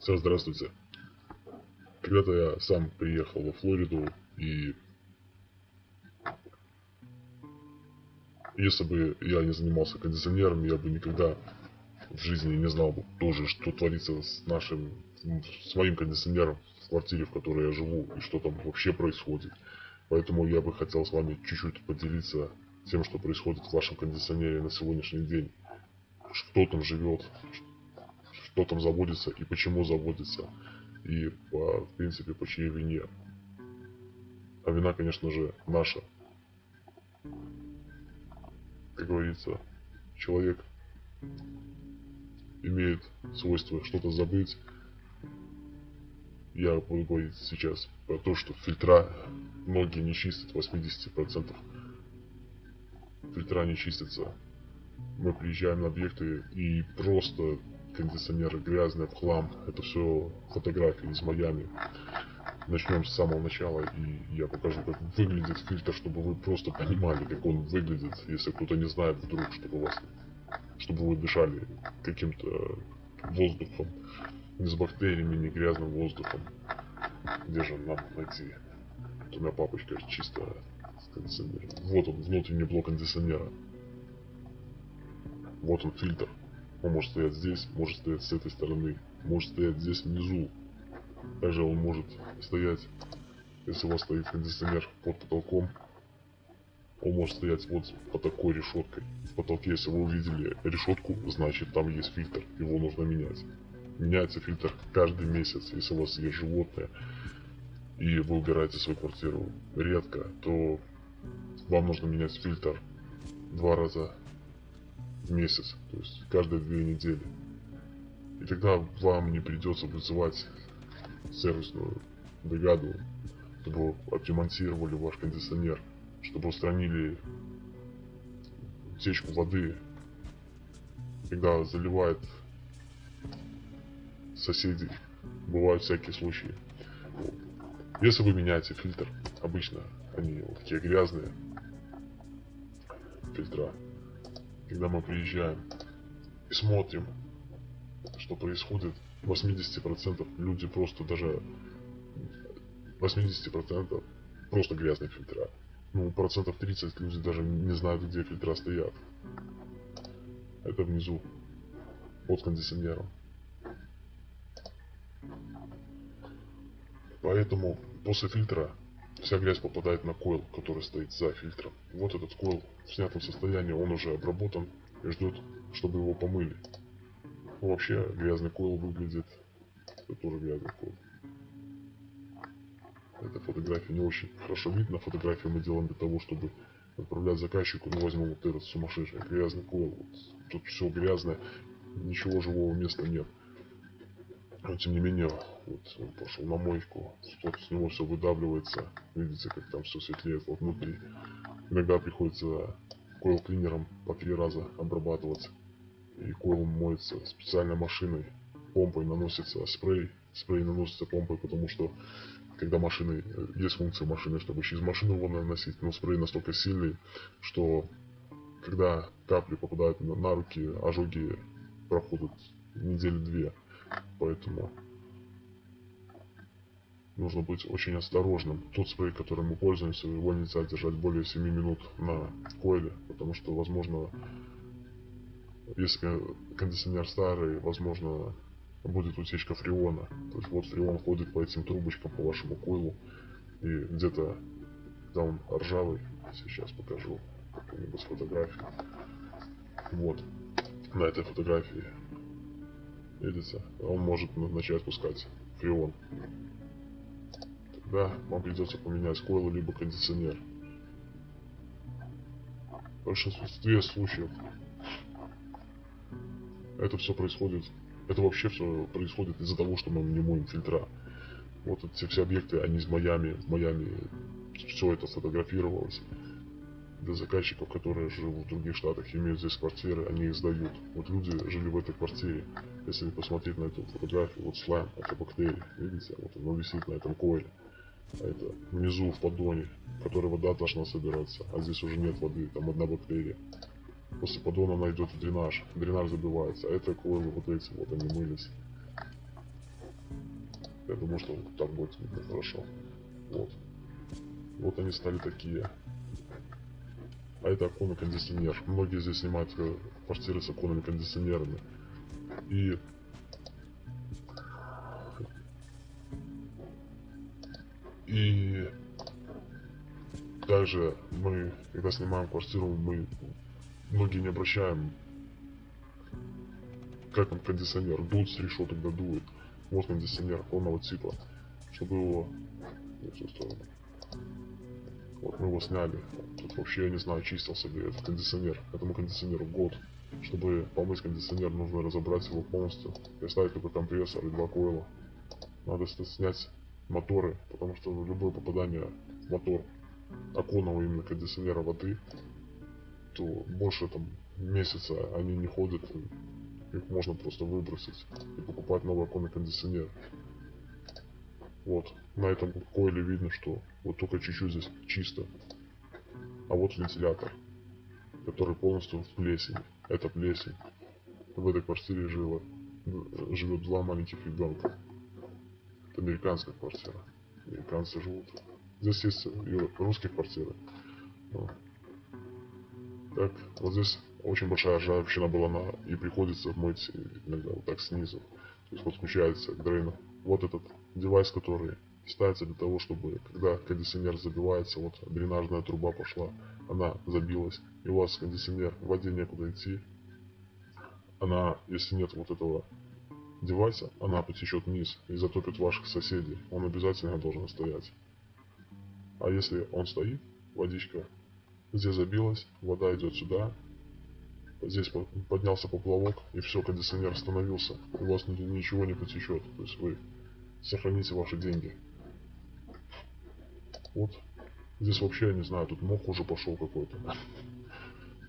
Сэр, здравствуйте. Когда-то я сам приехал во Флориду, и если бы я не занимался кондиционером, я бы никогда в жизни не знал бы тоже, что творится с нашим, с моим кондиционером в квартире, в которой я живу, и что там вообще происходит. Поэтому я бы хотел с вами чуть-чуть поделиться тем, что происходит в вашем кондиционере на сегодняшний день. Что там живет, что там заводится и почему заводится. И, по, в принципе, по чьей вине. А вина, конечно же, наша. Как говорится, человек имеет свойство что-то забыть. Я буду говорить сейчас про то, что фильтра многие не чистят 80%. Фильтра не чистятся. Мы приезжаем на объекты и просто кондиционеры грязные, в хлам. Это все фотографии из Майами. Начнем с самого начала, и я покажу, как выглядит фильтр, чтобы вы просто понимали, как он выглядит, если кто-то не знает вдруг, чтобы вас, чтобы вы дышали каким-то воздухом, не с бактериями, не грязным воздухом. Где же нам найти? Вот у меня папочка чисто кондиционером. Вот он, внутренний блок кондиционера. Вот он фильтр. Он может стоять здесь, может стоять с этой стороны, может стоять здесь внизу. Также он может стоять, если у вас стоит кондиционер под потолком, он может стоять вот по такой решеткой. В потолке, если вы увидели решетку, значит там есть фильтр, его нужно менять. Меняется фильтр каждый месяц, если у вас есть животное, и вы убираете свою квартиру редко, то вам нужно менять фильтр два раза в месяц, то есть каждые две недели. И тогда вам не придется вызывать сервисную бригаду, чтобы отремонтировали ваш кондиционер, чтобы устранили утечку воды, когда заливает соседей. Бывают всякие случаи. Если вы меняете фильтр, обычно они вот такие грязные фильтра, когда мы приезжаем и смотрим, что происходит, 80% люди просто даже 80% просто грязные фильтра. Ну, процентов 30 люди даже не знают, где фильтра стоят. Это внизу, под кондиционером. Поэтому после фильтра вся грязь попадает на койл, который стоит за фильтром. Вот этот койл в снятом состоянии, он уже обработан и ждет, чтобы его помыли. Вообще грязный койл выглядит, это тоже грязный койл. Эта фотография не очень хорошо видно. Фотографию мы делаем для того, чтобы отправлять заказчику. Ну, возьмем вот этот сумасшедший грязный койл. Вот, тут все грязное, ничего живого места нет. Тем не менее, вот он пошел на мойку, вот с него все выдавливается. Видите, как там все светлеет вот внутри. Иногда приходится койл клинером по три раза обрабатывать. И койл моется специальной машиной. Помпой наносится спрей. Спрей наносится помпой, потому что когда машины, есть функция машины, чтобы через машину его наносить, но спрей настолько сильный, что когда капли попадают на руки, ожоги проходят недели две. Поэтому нужно быть очень осторожным. Тот спрей, которым мы пользуемся, его нельзя держать более 7 минут на койле, потому что, возможно, если кондиционер старый, возможно, будет утечка фреона. То есть вот фреон ходит по этим трубочкам, по вашему койлу, и где-то, когда он ржавый, сейчас покажу какую-нибудь фотографию. Вот, на этой фотографии видите, он может начать пускать фреон. Тогда вам придется поменять койл либо кондиционер. В большинстве случаев это все происходит, это вообще все происходит из-за того, что мы не моем фильтра. Вот эти все объекты, они из Майами, в Майами все это сфотографировалось для заказчиков, которые живут в других штатах, имеют здесь квартиры, они их сдают. Вот люди жили в этой квартире. Если посмотреть на эту фотографию, вот слайм, это бактерии, видите, вот оно висит на этом койле. А это внизу в поддоне, в который вода должна собираться, а здесь уже нет воды, там одна бактерия. После поддона она идет в дренаж, дренаж забивается, а это койлы вот эти вот, они мылись. Я думаю, что так будет видно хорошо. Вот. Вот они стали такие. А это оконный кондиционер. Многие здесь снимают э, квартиры с оконными кондиционерами. И и также мы, когда снимаем квартиру, мы многие не обращаем, как там кондиционер, дует с решеток, да дует. Вот кондиционер полного типа, чтобы его. Вот мы его сняли. Тут вообще, я не знаю, чистился ли этот кондиционер. Этому кондиционеру год. Чтобы помыть кондиционер, нужно разобрать его полностью. И ставить только компрессор и два койла. Надо снять моторы, потому что любое попадание в мотор оконного именно кондиционера воды, то больше там месяца они не ходят, их можно просто выбросить и покупать новый оконный кондиционер. Вот, на этом койле видно, что вот только чуть-чуть здесь чисто. А вот вентилятор, который полностью в плесени. Это плесень. В этой квартире жило, живет два маленьких ребенка. Это американская квартира. Американцы живут. Здесь есть и русские квартиры. Но. Так, вот здесь очень большая ржавчина была на и приходится мыть иногда вот так снизу. То есть вот включается к дрейну. Вот этот девайс, который ставится для того, чтобы когда кондиционер забивается, вот дренажная труба пошла, она забилась, и у вас кондиционер в воде некуда идти, она, если нет вот этого девайса, она потечет вниз и затопит ваших соседей. Он обязательно должен стоять. А если он стоит, водичка здесь забилась, вода идет сюда, здесь поднялся поплавок, и все, кондиционер остановился, у вас ничего не потечет. То есть вы сохраните ваши деньги. Вот. Здесь вообще, я не знаю, тут мох уже пошел какой-то.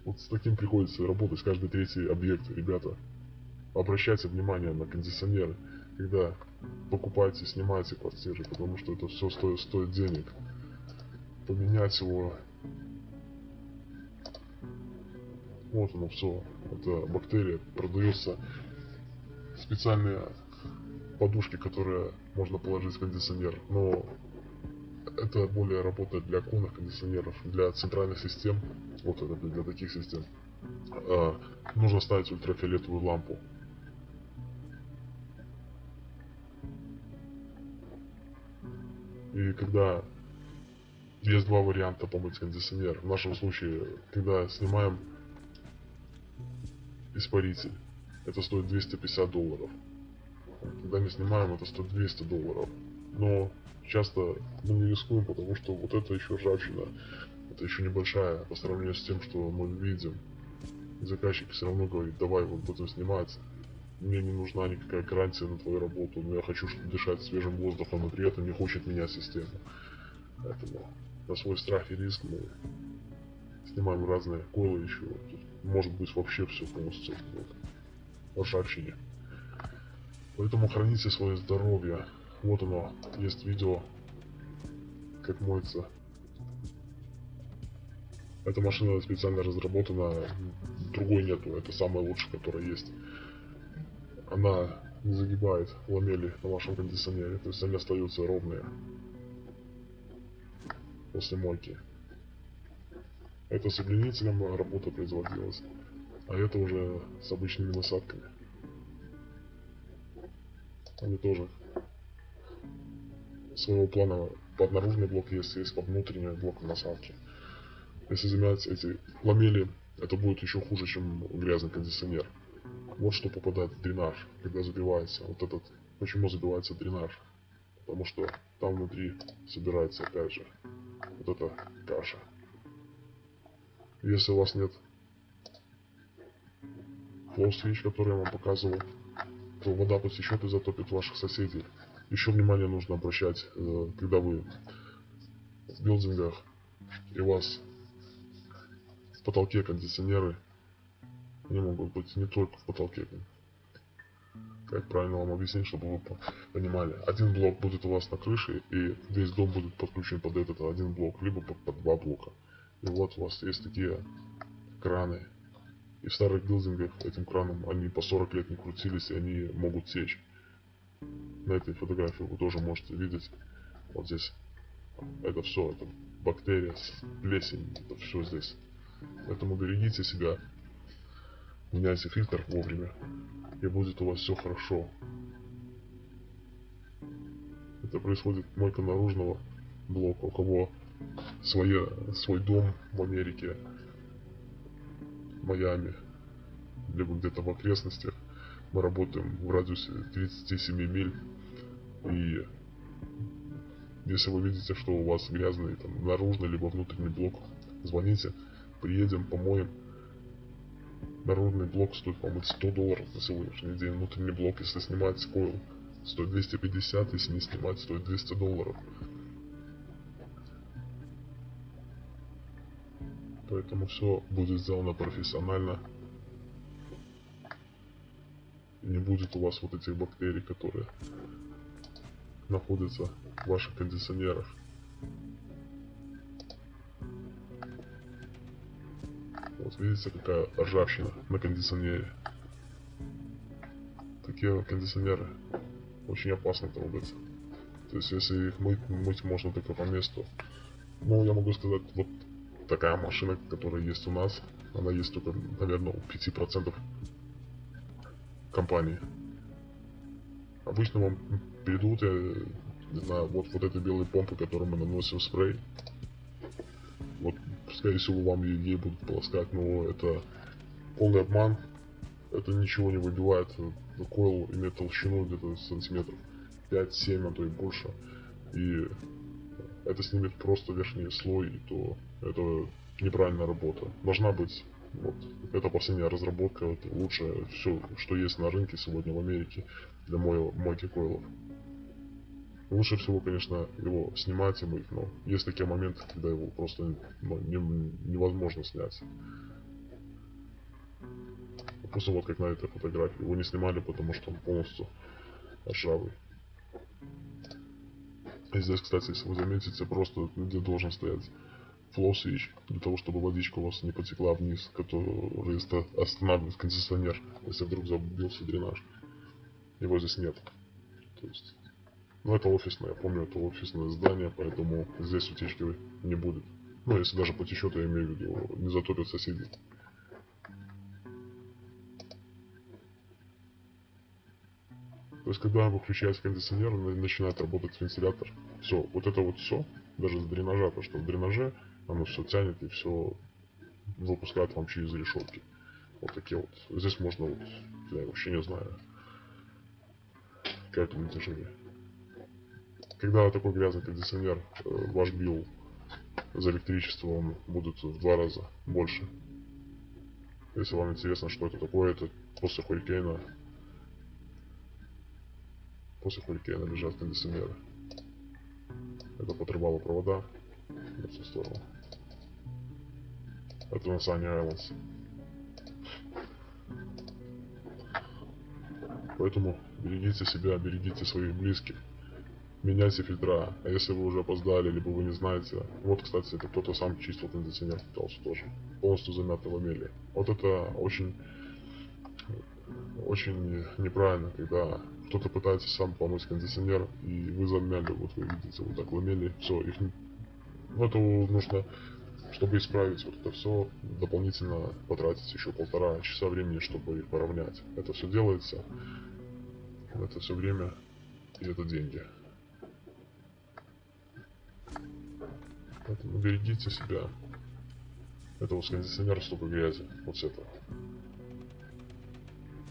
Вот с таким приходится работать каждый третий объект, ребята. Обращайте внимание на кондиционеры, когда покупаете, снимаете квартиры, потому что это все стоит, стоит денег. Поменять его. Вот оно все. Это бактерия. Продается специальные подушки, которые можно положить в кондиционер. Но это более работает для оконных кондиционеров, для центральных систем, вот это для таких систем, э, нужно ставить ультрафиолетовую лампу. И когда есть два варианта помыть кондиционер. В нашем случае, когда снимаем испаритель, это стоит 250 долларов. Когда не снимаем, это стоит 200 долларов. Но часто мы не рискуем, потому что вот это еще ржавчина, это еще небольшая по сравнению с тем, что мы видим. Заказчик все равно говорит, давай вот будем снимать. Мне не нужна никакая гарантия на твою работу, но я хочу дышать свежим воздухом, но при этом не хочет менять систему. Поэтому на свой страх и риск мы снимаем разные койлы еще. Тут может быть вообще все полностью вот, ржавчине. Поэтому храните свое здоровье. Вот оно, есть видео, как моется. Эта машина специально разработана, другой нету, это самая лучшая, которая есть. Она не загибает ламели на вашем кондиционере, то есть они остаются ровные после мойки. Это с удлинителем работа производилась, а это уже с обычными насадками. Они тоже своего плана под наружный блок есть, есть под внутренний блок насадки. Если заменять эти ламели, это будет еще хуже, чем грязный кондиционер. Вот что попадает в дренаж, когда забивается вот этот. Почему забивается дренаж? Потому что там внутри собирается опять же вот эта каша. Если у вас нет switch, который я вам показывал, то вода потечет и затопит ваших соседей. Еще внимание нужно обращать, э, когда вы в билдингах и у вас в потолке кондиционеры, они могут быть не только в потолке. Как правильно вам объяснить, чтобы вы понимали. Один блок будет у вас на крыше, и весь дом будет подключен под этот один блок, либо под, под два блока. И вот у вас есть такие краны. И в старых билдингах этим краном они по 40 лет не крутились, и они могут течь. На этой фотографии вы тоже можете видеть. Вот здесь. Это все, это бактерия, плесень, это все здесь. Поэтому берегите себя, меняйте фильтр вовремя, и будет у вас все хорошо. Это происходит только наружного блока, у кого свое, свой дом в Америке, Майами, либо где-то в окрестностях. Мы работаем в радиусе 37 миль. И если вы видите, что у вас грязный там, наружный либо внутренний блок, звоните, приедем, помоем. Наружный блок стоит помыть 100 долларов на сегодняшний день. Внутренний блок, если снимать койл, стоит 250, если не снимать, стоит 200 долларов. Поэтому все будет сделано профессионально. Не будет у вас вот этих бактерий, которые находятся в ваших кондиционерах. Вот видите, какая ржавчина на кондиционере. Такие кондиционеры очень опасно трогать. То есть, если их мыть, мыть можно только по месту. Ну, я могу сказать, вот такая машина, которая есть у нас, она есть только, наверное, у 5% компании. Обычно вам перейдут, я не знаю, вот, вот этой белой помпы, которую мы наносим спрей. Вот, скорее всего, вам ей будут полоскать, но это полный обман. Это ничего не выбивает. Койл имеет толщину где-то сантиметров 5-7, а то и больше. И это снимет просто верхний слой, и то это неправильная работа. Должна быть вот. Это последняя разработка, это лучшее все, что есть на рынке сегодня в Америке для моего мойки койлов. Лучше всего, конечно, его снимать и мыть, но есть такие моменты, когда его просто ну, не, невозможно снять. Просто вот как на этой фотографии. Его не снимали, потому что он полностью ржавый. И здесь, кстати, если вы заметите, просто где должен стоять switch, для того, чтобы водичка у вас не потекла вниз, который останавливает кондиционер, если вдруг забился дренаж. Его здесь нет. То есть, ну это офисное, я помню, это офисное здание, поэтому здесь утечки не будет. Ну, если даже потечет, я имею в виду, не затопят соседей. То есть, когда выключается кондиционер, начинает работать вентилятор. Все, вот это вот все, даже с дренажа, то что в дренаже оно все тянет и все выпускает вам через решетки. Вот такие вот. Здесь можно вот, я вообще не знаю, как это натяжение. Когда такой грязный кондиционер, э, ваш билл за электричество он будет в два раза больше. Если вам интересно, что это такое, это после хурикейна после хурикейна лежат кондиционеры. Это подрывало провода в эту сторону. Это на Санни Айлендс. Поэтому берегите себя, берегите своих близких. Меняйте фильтра. А если вы уже опоздали, либо вы не знаете. Вот, кстати, это кто-то сам чистил кондиционер, пытался тоже. Полностью замятый ламели. Вот это очень, очень неправильно, когда кто-то пытается сам помыть кондиционер, и вы замяли, вот вы видите, вот так ламели, все, их... Ну, это нужно чтобы исправить вот это все, дополнительно потратить еще полтора часа времени, чтобы их поравнять. Это все делается, это все время и это деньги. Поэтому берегите себя. Это вот с кондиционера столько грязи, вот с этого.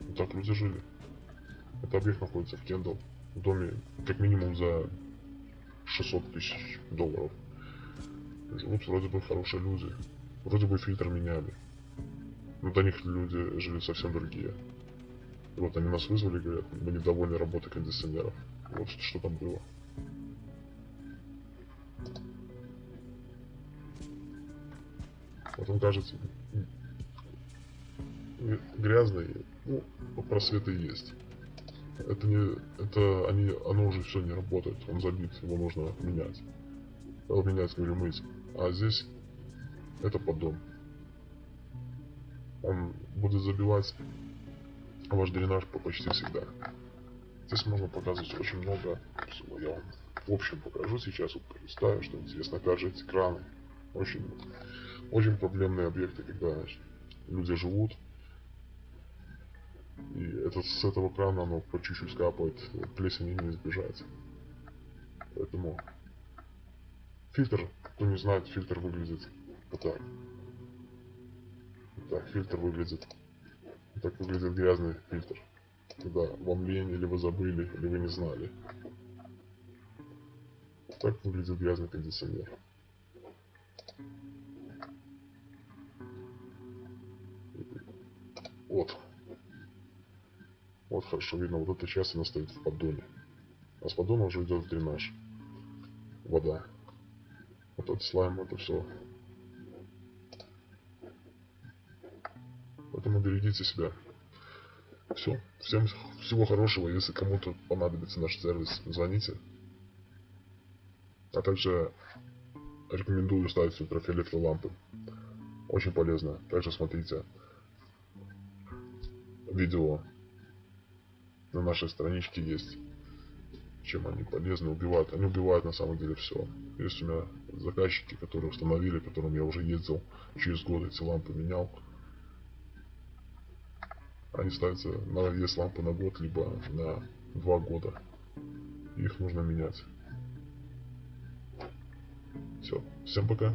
Вот так люди жили. Это объект находится в Кендалл, в доме как минимум за 600 тысяч долларов. Живут вроде бы хорошие люди. Вроде бы фильтр меняли. Но до них люди жили совсем другие. И вот они нас вызвали, говорят, мы недовольны работой кондиционеров. Вот что там было. Вот он кажется грязный, ну, просветы есть. Это не, это они, оно уже все не работает, он забит, его нужно менять. Менять, говорю, мыть. А здесь это поддон. Он будет забивать ваш дренаж по почти всегда. Здесь можно показывать очень много всего. Я вам в общем покажу сейчас, вот пролистаю, что интересно. Также эти краны. Очень, очень проблемные объекты, когда люди живут. И это, с этого крана оно по чуть-чуть капает, плесени не избежать. Поэтому фильтр, кто не знает, фильтр выглядит вот так. Так фильтр выглядит. Так выглядит грязный фильтр. Когда вам лень, или вы забыли, или вы не знали. Так выглядит грязный кондиционер. Вот. Вот хорошо видно, вот эта часть она стоит в поддоне. А с поддона уже идет в дренаж. Вода. Этот слайм, это все. Поэтому берегите себя. Все. Всем всего хорошего. Если кому-то понадобится наш сервис, звоните. А также рекомендую ставить ультрафиолетовые лампы. Очень полезно. Также смотрите видео на нашей страничке есть. Чем они полезны, убивают. Они убивают на самом деле все. Есть у меня заказчики, которые установили, которым я уже ездил через год эти лампы менял. Они ставятся на вес лампы на год, либо на два года. Их нужно менять. Все. Всем пока.